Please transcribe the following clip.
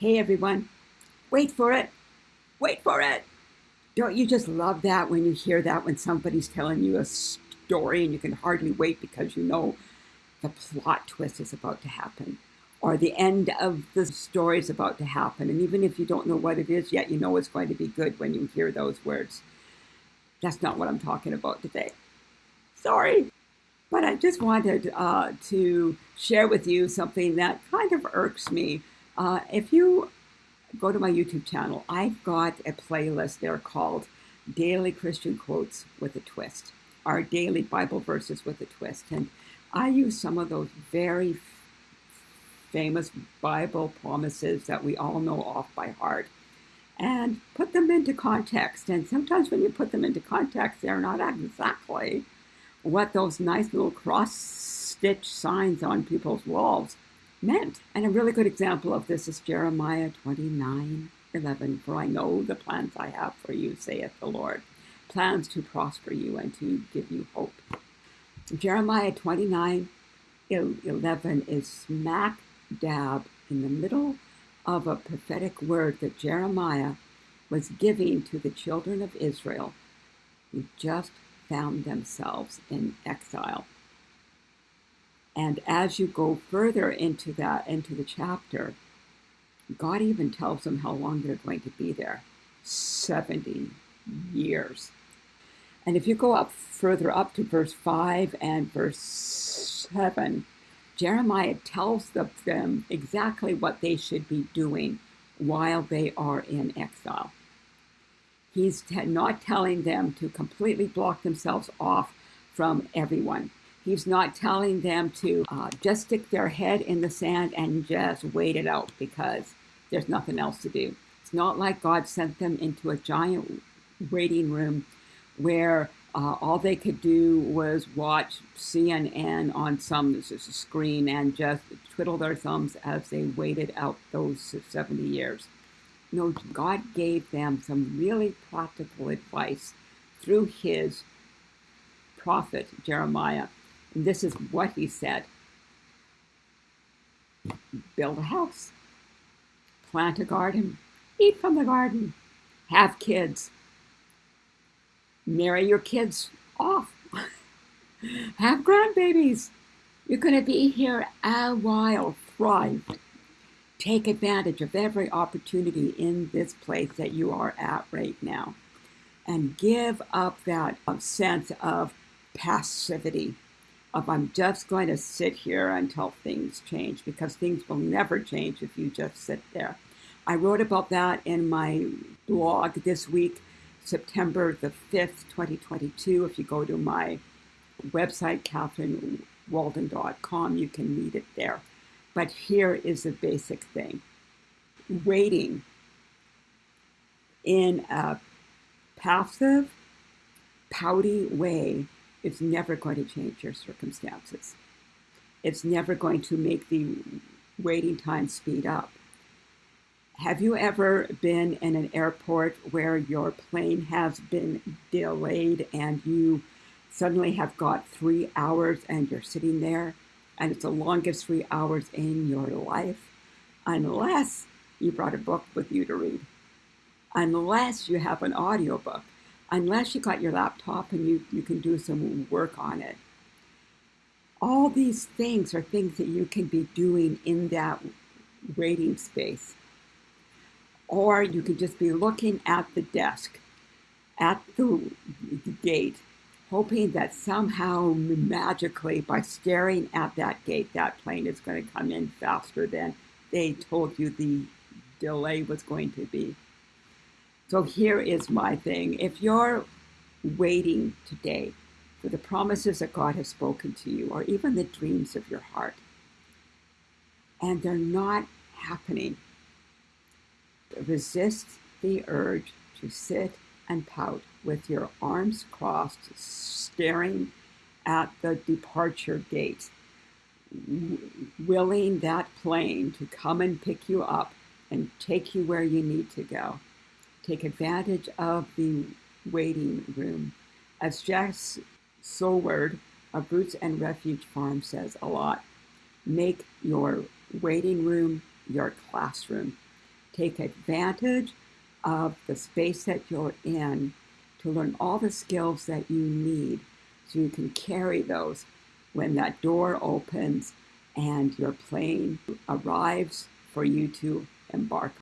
Hey everyone, wait for it, wait for it. Don't you just love that when you hear that when somebody's telling you a story and you can hardly wait because you know the plot twist is about to happen or the end of the story is about to happen. And even if you don't know what it is yet, you know it's going to be good when you hear those words. That's not what I'm talking about today. Sorry. But I just wanted uh, to share with you something that kind of irks me. Uh, if you go to my YouTube channel, I've got a playlist there called Daily Christian Quotes with a Twist, our daily Bible verses with a twist. And I use some of those very famous Bible promises that we all know off by heart and put them into context. And sometimes when you put them into context, they're not exactly what those nice little cross stitch signs on people's walls meant. And a really good example of this is Jeremiah 29 11. For I know the plans I have for you, saith the Lord, plans to prosper you and to give you hope. Jeremiah 29 11 is smack dab in the middle of a prophetic word that Jeremiah was giving to the children of Israel who just found themselves in exile. And as you go further into that, into the chapter, God even tells them how long they're going to be there 70 years. And if you go up further up to verse 5 and verse 7, Jeremiah tells them exactly what they should be doing while they are in exile. He's not telling them to completely block themselves off from everyone. He's not telling them to uh, just stick their head in the sand and just wait it out because there's nothing else to do. It's not like God sent them into a giant waiting room where uh, all they could do was watch CNN on some screen and just twiddle their thumbs as they waited out those 70 years. No, God gave them some really practical advice through his prophet Jeremiah. This is what he said build a house, plant a garden, eat from the garden, have kids, marry your kids off, have grandbabies. You're going to be here a while, thrive. Take advantage of every opportunity in this place that you are at right now and give up that sense of passivity of I'm just going to sit here until things change because things will never change if you just sit there. I wrote about that in my blog this week, September the 5th, 2022. If you go to my website, catherinewalden.com, you can read it there. But here is the basic thing. Waiting in a passive, pouty way is never going to change your circumstances. It's never going to make the waiting time speed up. Have you ever been in an airport where your plane has been delayed and you suddenly have got three hours and you're sitting there and it's the longest three hours in your life, unless you brought a book with you to read, unless you have an audiobook, unless you got your laptop and you, you can do some work on it. All these things are things that you can be doing in that waiting space. Or you can just be looking at the desk, at the, the gate, hoping that somehow magically by staring at that gate, that plane is going to come in faster than they told you the delay was going to be. So here is my thing. If you're waiting today for the promises that God has spoken to you, or even the dreams of your heart, and they're not happening, resist the urge to sit and pout with your arms crossed, staring at the departure gate, willing that plane to come and pick you up and take you where you need to go. Take advantage of the waiting room. As Jess Sowards of Roots and Refuge Farm says a lot, make your waiting room your classroom. take advantage of the space that you're in to learn all the skills that you need so you can carry those when that door opens and your plane arrives for you to embark